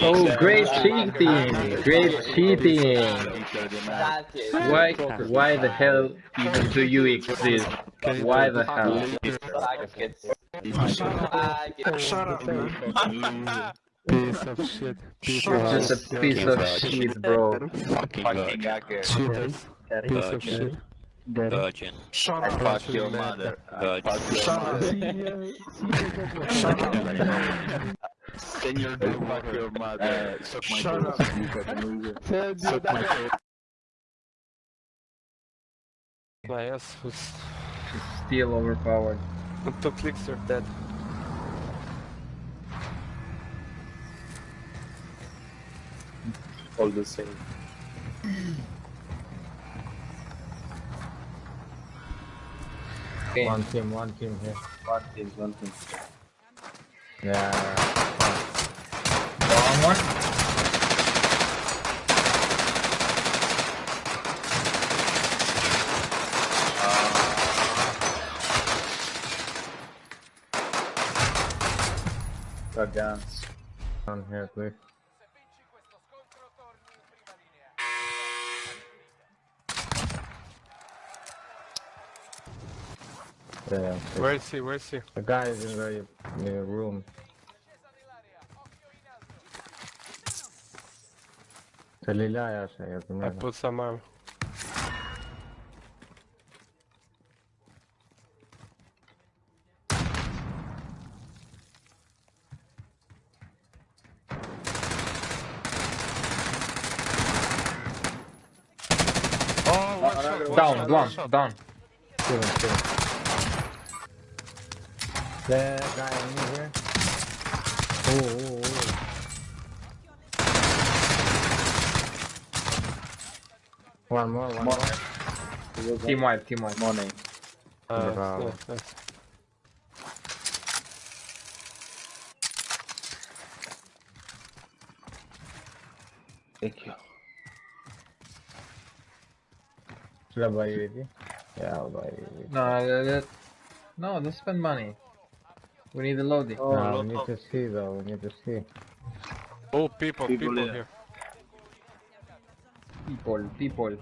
Oh, great cheating! Great cheating! Why, why the hell even do you exist? Why the hell? Shut up, man. Piece of shit. Piece You're of just a piece of shit, bro. cheaters. Piece of shit. Virgin. Shut up. Fuck your mother. Virgin. Shut up. Shut up. Senior dog, fuck your mother. Uh, Suck my Shut up. dick. Suck my dick. My ass was... Still overpowered. Two clicks are dead. All the same. Okay. One team, one team here. One team, one team. Yeah. One more. Uh, Got guns. Down here, please. Yeah, we'll see, we'll see. The guy is in the, the room. Это Лиля, Яша, я понимаю. I put some arm. Down, down, down. Kill him, kill him. The guy in here. Oh, oh, oh. One more, one more. Team wipe, team wipe. Money. Uh, Bravo. nice, nice. Thank you. Should I buy UAV? Yeah, I'll buy UAV. No, that, that, no, don't spend money. We need the loading. Oh, no, we need of- to see though, we need to see. Oh, people, People people, here. here. People, people.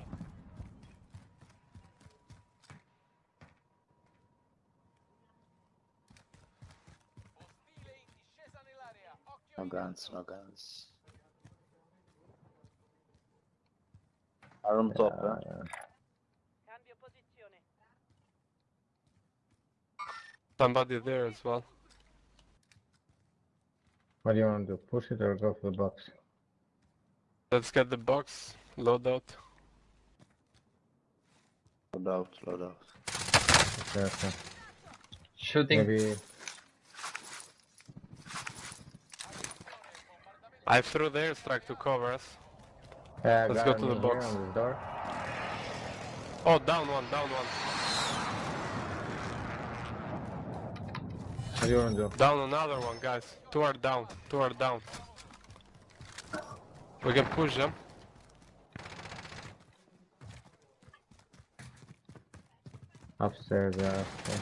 No guns, no guns. Are on top, Yeah, huh? yeah. Somebody there as well. What do you want to do? Push it or go for the box? Let's get the box, load out. Load out, load out. Okay, okay. Shooting. Maybe I threw the airstrike to cover us. yeah, Let's go to the box. the door. Oh, down one, down one. What do you want to do? Down another one, guys. Two are down, two are down. We can push them. Upstairs, yeah. okay.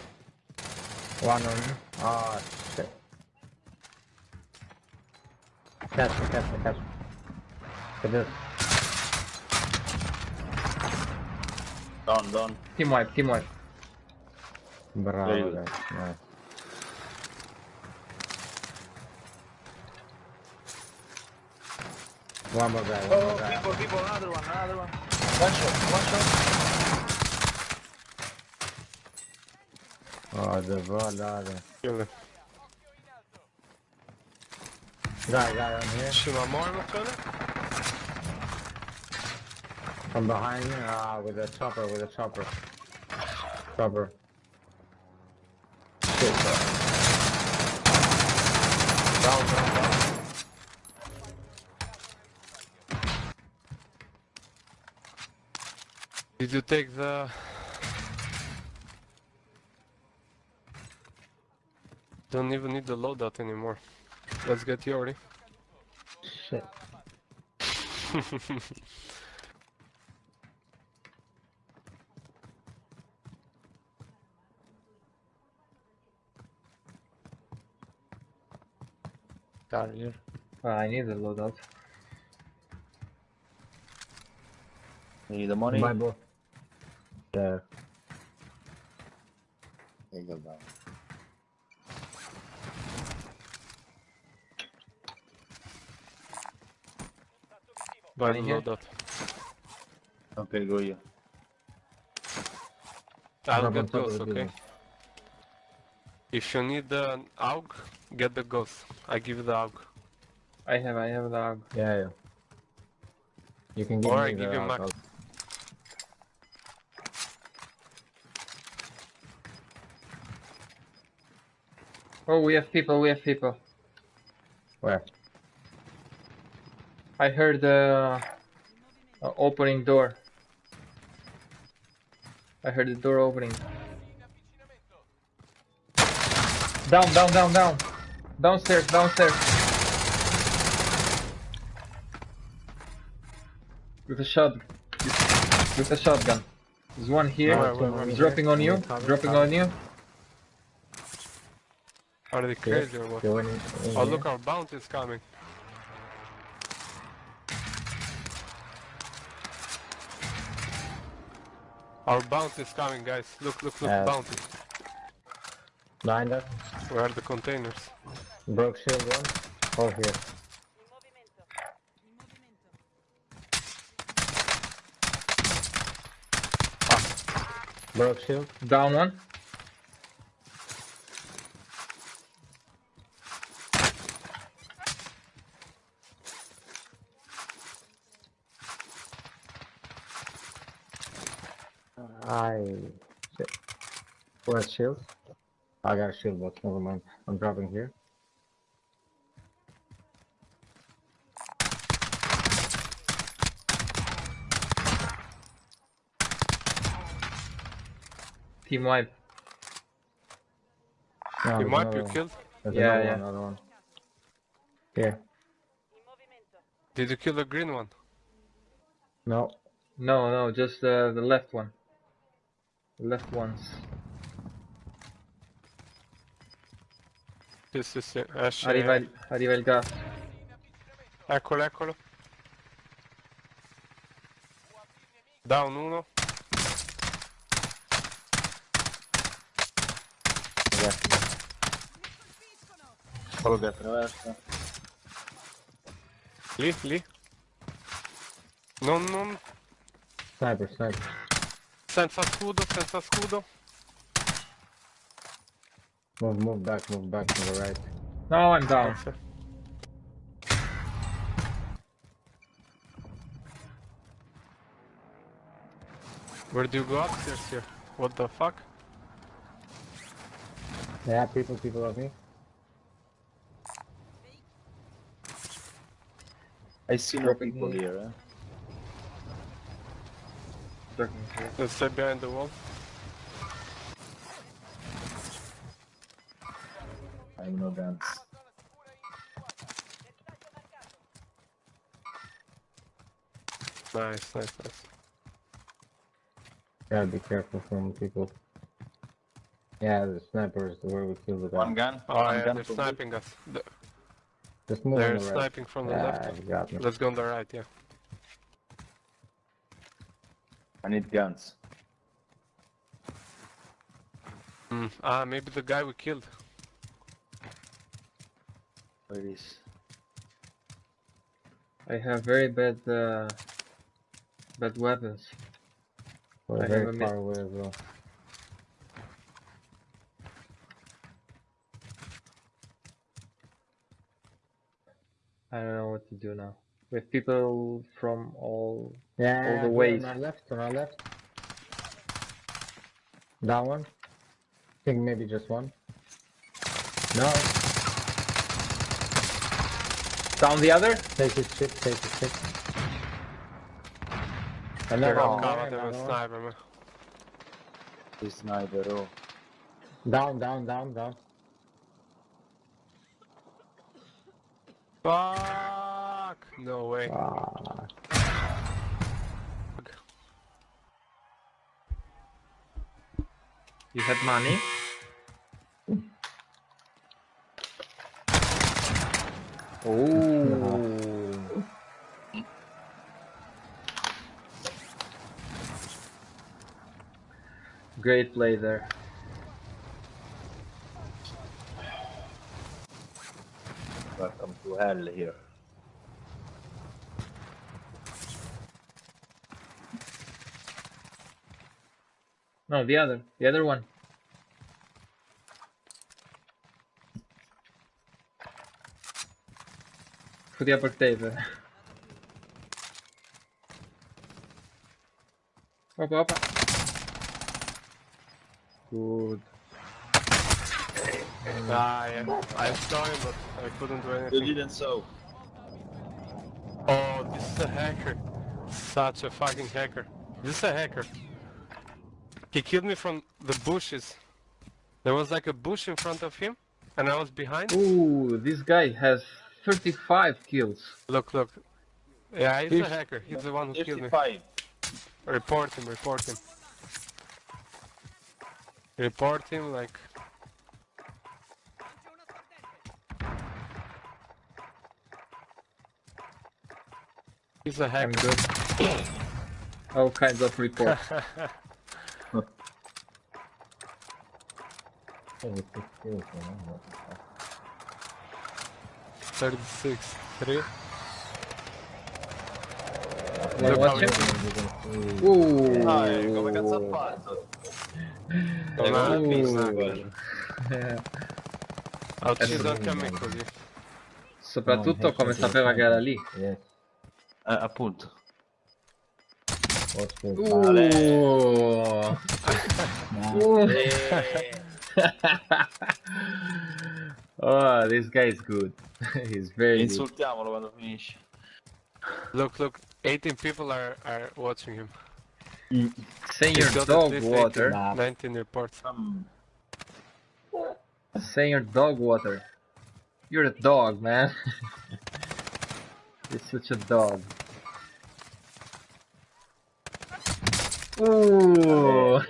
One on you. Ah, shit. Catch me, catch me, catch me. Get this. Down, down. Team wipe, team wipe. Bravo, guys. Nice. One more guy, one more guy. people, people, another one, another one. One shot, one shot. Oh, the volare. Kill them. Guy, guy on here. Should I more of From behind you. Ah, with a chopper, with a chopper. Chopper. Shit. Down, down, down. Did you take the... Don't even need the loadout anymore. Let's get Yori. Shit. Car here. Uh, I need a loadout. You Need the money? My boy. There. There you go, down. Buy the Money here? loadout. Okay, go you. I'll get top of ghost, okay? If you need the AUG, get the ghost. I give you the AUG. I have, I have the AUG. Yeah, yeah. You can give Or me I give the you max. Oh, we have people, we have people. Where? I heard the uh, opening door. I heard the door opening. Down, down, down, down. Downstairs, downstairs. With a shot. With a shotgun. There's one here. He's dropping on you. Cover, Dropping cover. on you. Are they crazy or what? You went in, in Oh, here? look, our bounty is coming. Our bounty is coming, guys. Look, look, look, Uh, bounty. Behind us. Where are the containers? Broke shield one. Oh, here. In movimento. In movimento. Broke shield. Down one. I. Shit. Where's shield? I got a shield box. Never mind. I'm dropping here. Team wipe. No, You there's might be one. killed. There's Yeah, another yeah. one. Another one. Here. Did you kill the green one? No. No, no, just uh, the left one. Left ones. Sì, sì, sì. Esce. Arriva il, arriva il gas. Eccolo, eccolo. Down uno. Quello che attraversa. Lì, lì. Non, non. Sniper, sniper. Senza scudo, senza scudo. Move, move back, move back to the right. No, I'm down. Grazie. Where do you go upstairs here? What the fuck? Yeah, people, people of me. I see no Dropping people here. here, eh? Talking here. Let's stay behind the wall. I have no guns. Nice, nice, nice. Gotta be careful from people. Yeah, the sniper is where we kill the guy. One gun. Oh one yeah, gun they're for sniping us. Th- Just move They're on the right. sniping from the yeah, left. you got me. Let's go on the right, yeah. I need guns. Hmm. Ah, maybe the guy we killed. Where is? I have very bad, uh, bad weapons. We're I very have a far away as well. I don't know what to do now. We have people from all. Yeah, All the ways. On our left, on our left. That one. I think maybe just one. No, Down the other? take his chip, take his chip. They're Another on one cover, a another sniper, man. This sniper, oh. Down, down, down, down. Fuck! No way. Ah, You have money? Oh. Great play there. Welcome to hell here. No, the other, the other one. For the per te. Opa, opa. Good. Ah, yeah. I saw him, but I couldn't do anything. You didn't so. Oh, this is a hacker. Such a fucking hacker. This is a hacker. He killed me from the bushes. There was like a bush in front of him, and I was behind. Ooh, this guy has 35 kills. Look, look. Yeah, he's He's- a hacker. He's the one who killed me. 55. Report him, report him. Report him like... He's a I'm hacker. good. All kinds of reports. Seventy six kills, man. What the fuck? 36. 3. Wanna Look watch how him? You can see- Ooh. Dai, come cazzo ha fatto? Don't know. Ooh. Vista quello. I'll choose that coming così. Soprattutto come sapeva che era lì. Yes. Eh, appunto. What's good? Ooh. Ooh. Oh, this guy is good. He's very good. Insultiamolo quando finisce. Look, look. 18 people are, are watching him. Say He's your dog water. 18, 19 reports. Mm. Say your dog water. You're a dog, man. You're such a dog. Ooh.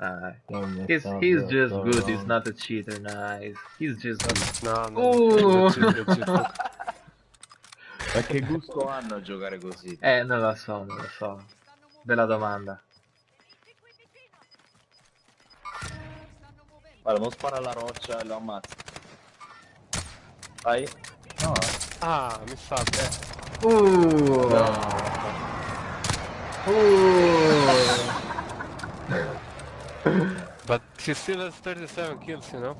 Ah, Don't mess he's up he's the just dog good. He's not a cheater. Nice. He's just good. No, no. Look. Ma che gusto hanno a giocare così? Eh, non lo so, non lo so. Bella domanda. Guarda, non spara alla roccia e lo ammazza. Vai. No. Ah, mi sa. Eh. Ooh. Ooh. But he still has 37 kills, you know?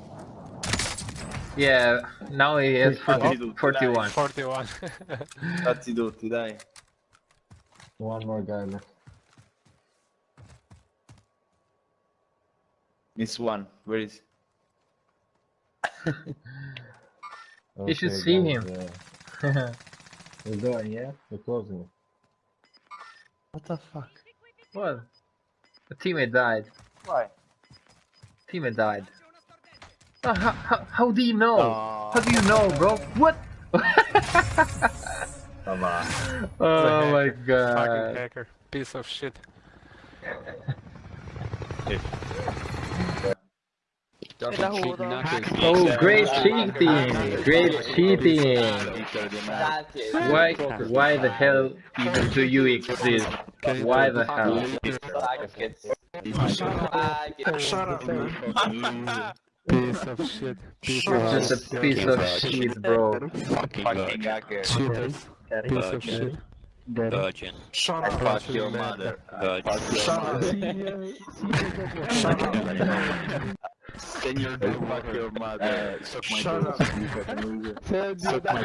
Yeah, now he has Fatti 40, tutti, 41. 41. Fatti tutti, dai. One more guy left. Miss one, where is You should see guys, him. uh, We're going, yeah? We're closing. What the fuck? what? A teammate died. Why? Teammate died. Oh, how, how, how do you know? No. How do you know, bro? What? Ma va. oh my god. Fucking hacker. Piece of shit. Oh, great cheating! Great cheating! Why, why the hell even do you exist? Why the hell? Shut up, Piece of shit. Piece of Just a shit. piece of shit, bro. Fucking. Cheaters. Piece of shit. Virgin. Shut up, fuck your mother. Virgin. Senor, I fuck your mother. Suck my Shut balls. up. Suck my